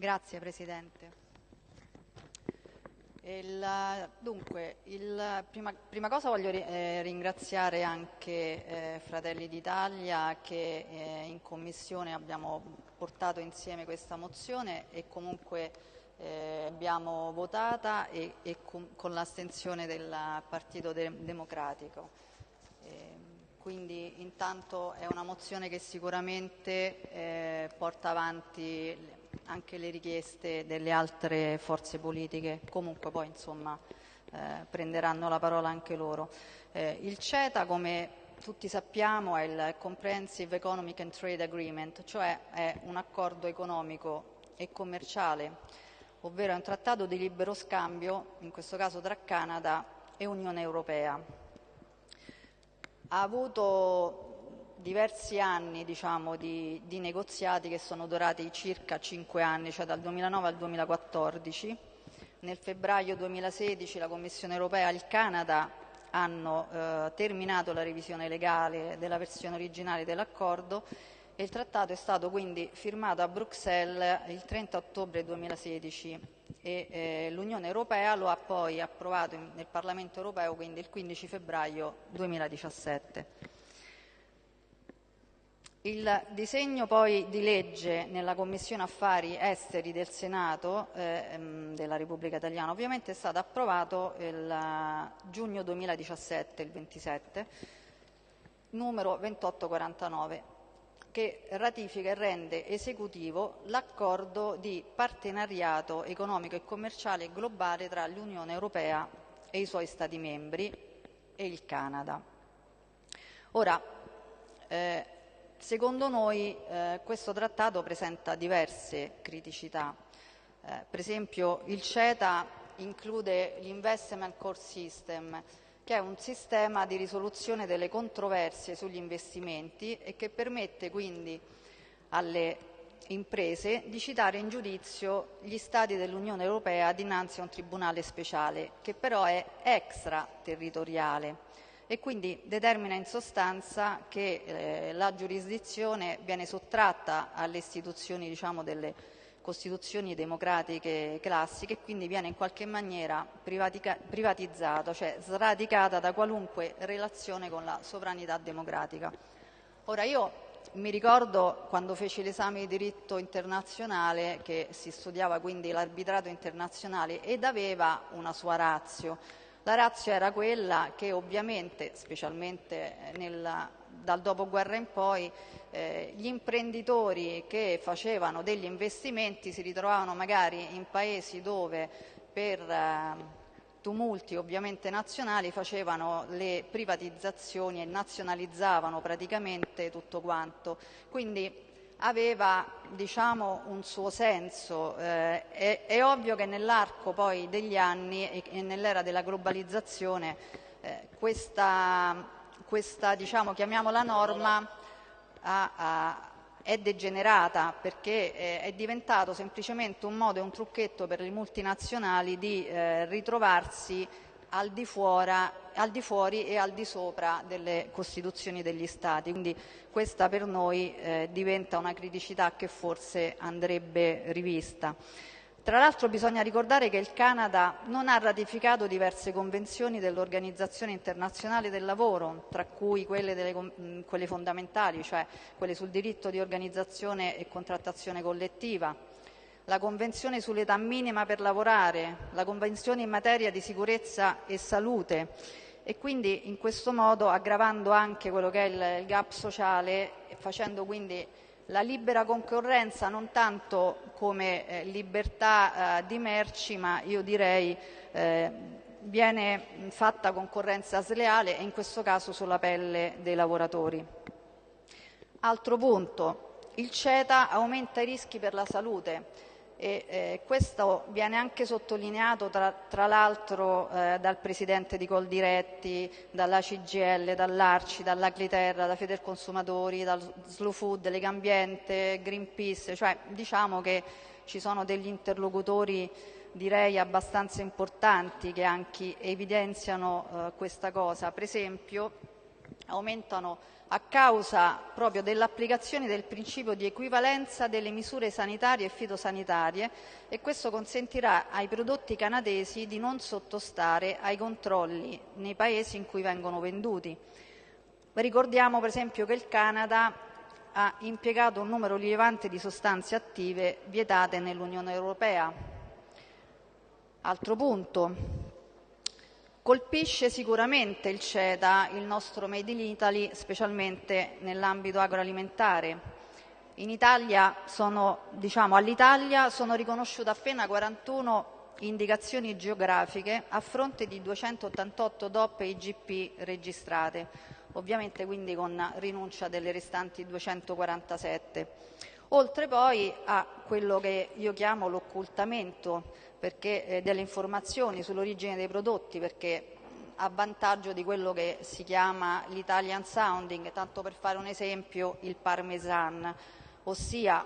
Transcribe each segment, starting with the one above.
Grazie Presidente. Il, dunque, il, prima, prima, cosa voglio eh, ringraziare anche eh, Fratelli d'Italia che eh, in Commissione abbiamo portato insieme questa mozione e comunque eh, abbiamo votata e, e con, con l'astensione del Partito de Democratico. Ehm, quindi intanto è una mozione che sicuramente eh, porta avanti anche le richieste delle altre forze politiche, comunque poi insomma eh, prenderanno la parola anche loro. Eh, il CETA, come tutti sappiamo, è il Comprehensive Economic and Trade Agreement, cioè è un accordo economico e commerciale, ovvero è un trattato di libero scambio, in questo caso tra Canada e Unione Europea. Ha avuto diversi anni diciamo, di, di, negoziati che sono durati circa cinque anni, cioè dal 2009 al 2014. Nel febbraio 2016 la Commissione europea e il Canada hanno eh, terminato la revisione legale della versione originale dell'accordo e il trattato è stato quindi firmato a Bruxelles il 30 ottobre 2016 e eh, l'Unione Europea lo ha poi approvato in, nel Parlamento Europeo quindi il 15 febbraio 2017. Il disegno poi di legge nella Commissione Affari Esteri del Senato eh, della Repubblica Italiana ovviamente è stato approvato il giugno 2017, il 27, numero 2849, che ratifica e rende esecutivo l'accordo di partenariato economico e commerciale globale tra l'Unione Europea e i suoi Stati membri e il Canada. Ora, eh, Secondo noi eh, questo trattato presenta diverse criticità. Eh, per esempio il CETA include l'Investment Core System, che è un sistema di risoluzione delle controversie sugli investimenti e che permette quindi alle imprese di citare in giudizio gli Stati dell'Unione Europea dinanzi a un tribunale speciale, che però è extraterritoriale e quindi determina in sostanza che eh, la giurisdizione viene sottratta alle istituzioni diciamo, delle costituzioni democratiche classiche e quindi viene in qualche maniera privatizzata, cioè sradicata da qualunque relazione con la sovranità democratica. Ora io mi ricordo quando feci l'esame di diritto internazionale che si studiava quindi l'arbitrato internazionale ed aveva una sua razio, la razza era quella che ovviamente, specialmente nel, dal dopoguerra in poi, eh, gli imprenditori che facevano degli investimenti si ritrovavano magari in paesi dove per eh, tumulti ovviamente nazionali facevano le privatizzazioni e nazionalizzavano praticamente tutto quanto. Quindi aveva diciamo, un suo senso. Eh, è, è, ovvio che nell'arco poi degli anni e, e nell'era della globalizzazione eh, questa, questa diciamo, chiamiamola norma, ha, ha, è degenerata perché eh, è diventato semplicemente un modo e un trucchetto per le multinazionali di eh, ritrovarsi al di, fuori, al di, fuori, e al di sopra delle Costituzioni degli Stati. Quindi questa per noi eh, diventa una criticità che forse andrebbe rivista. Tra l'altro bisogna ricordare che il Canada non ha ratificato diverse convenzioni dell'Organizzazione internazionale del lavoro, tra cui quelle, delle, quelle fondamentali, cioè quelle sul diritto di organizzazione e contrattazione collettiva, la Convenzione sull'età minima per lavorare, la Convenzione in materia di sicurezza e salute e quindi in questo modo aggravando anche quello che è il gap sociale e facendo quindi la libera concorrenza non tanto come eh, libertà eh, di merci, ma io direi eh, viene fatta concorrenza sleale e in questo caso sulla pelle dei lavoratori. Altro punto, il CETA aumenta i rischi per la salute e eh, questo viene anche sottolineato tra, tra l'altro eh, dal Presidente di Coldiretti, dalla CGL, dall'Arci, dall'Agliterra, da Federconsumatori, dal Slow Food, Legambiente, Greenpeace, cioè diciamo che ci sono degli interlocutori direi abbastanza importanti che anche evidenziano eh, questa cosa. Per esempio aumentano a causa proprio dell'applicazione del principio di equivalenza delle misure sanitarie e fitosanitarie e questo consentirà ai prodotti canadesi di non sottostare ai controlli nei paesi in cui vengono venduti. Ricordiamo per esempio che il Canada ha impiegato un numero rilevante di sostanze attive vietate nell'Unione Europea. Altro punto, colpisce sicuramente il CETA il nostro Made in Italy, specialmente nell'ambito agroalimentare. Sono, diciamo, all'Italia sono riconosciute appena 41 indicazioni geografiche a fronte di 288 DOP e IGP registrate, ovviamente quindi con rinuncia delle restanti 247. Oltre poi a quello che io chiamo l'occultamento eh, delle informazioni sull'origine dei prodotti, perché a vantaggio di quello che si chiama l'Italian sounding, tanto per fare un esempio il parmesan, ossia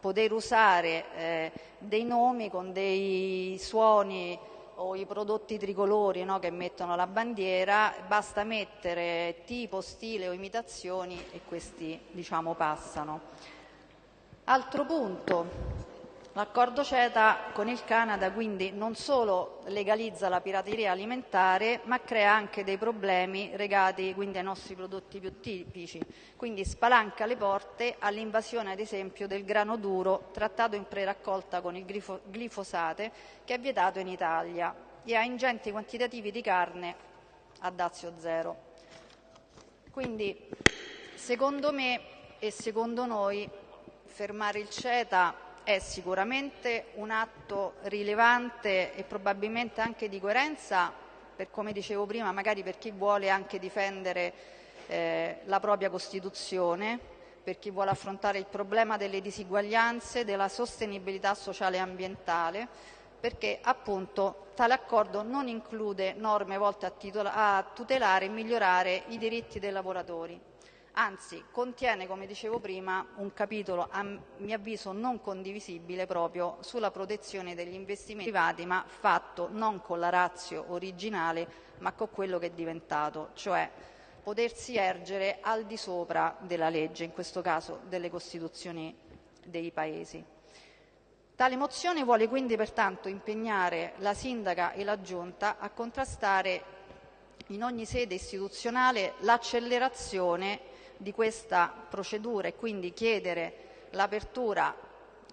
poter usare eh, dei nomi con dei suoni o i prodotti tricolori no, che mettono la bandiera, basta mettere tipo, stile o imitazioni e questi diciamo, passano. Altro punto, L'accordo CETA con il Canada quindi non solo legalizza la pirateria alimentare ma crea anche dei problemi legati quindi ai nostri prodotti più tipici, quindi spalanca le porte all'invasione ad esempio del grano duro trattato in preraccolta con il glifosate che è vietato in Italia e a ingenti quantitativi di carne a dazio zero. Quindi secondo me e secondo noi fermare il CETA è sicuramente un atto rilevante e probabilmente anche di coerenza, per, come dicevo prima, magari per chi vuole anche difendere eh, la propria Costituzione, per chi vuole affrontare il problema delle disuguaglianze, della sostenibilità sociale e ambientale, perché appunto tale accordo non include norme volte a, a tutelare e migliorare i diritti dei lavoratori anzi contiene, come dicevo prima, un capitolo a mio avviso non condivisibile proprio sulla protezione degli investimenti privati, ma fatto non con la razio originale, ma con quello che è diventato, cioè potersi ergere al di sopra della legge, in questo caso delle Costituzioni dei Paesi. Tale mozione vuole quindi pertanto impegnare la Sindaca e la Giunta a contrastare in ogni sede istituzionale l'accelerazione di questa procedura e quindi chiedere l'apertura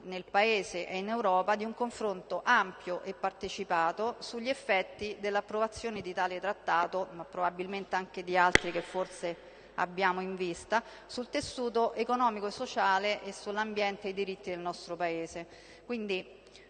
nel Paese e in Europa di un confronto ampio e partecipato sugli effetti dell'approvazione di tale trattato, ma probabilmente anche di altri che forse abbiamo in vista, sul tessuto economico e sociale e sull'ambiente e i diritti del nostro Paese. Quindi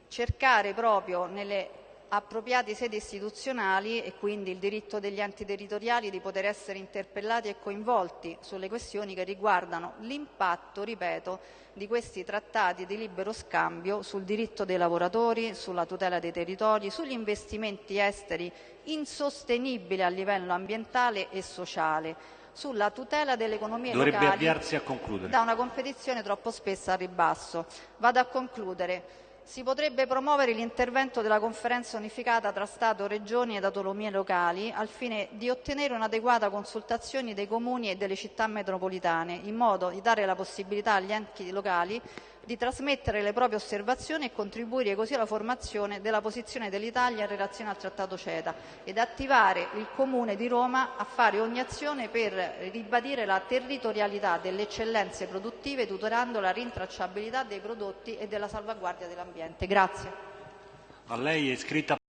cercare proprio nelle appropriate sedi istituzionali e quindi il diritto degli enti territoriali di poter essere interpellati e coinvolti sulle questioni che riguardano l'impatto, ripeto, di questi trattati di libero scambio sul diritto dei lavoratori, sulla tutela dei territori, sugli investimenti esteri insostenibili a livello ambientale e sociale, sulla tutela delle economie Dovrebbe locali da una competizione troppo spessa a ribasso. Vado a concludere. Si potrebbe promuovere l'intervento della conferenza unificata tra Stato, Regioni ed autonomie locali al fine di ottenere un'adeguata consultazione dei comuni e delle città metropolitane, in modo di dare la possibilità agli enti locali di trasmettere le proprie osservazioni e contribuire così alla formazione della posizione dell'Italia in relazione al Trattato CETA ed attivare il Comune di Roma a fare ogni azione per ribadire la territorialità delle eccellenze produttive tutelando la rintracciabilità dei prodotti e della salvaguardia dell'ambiente.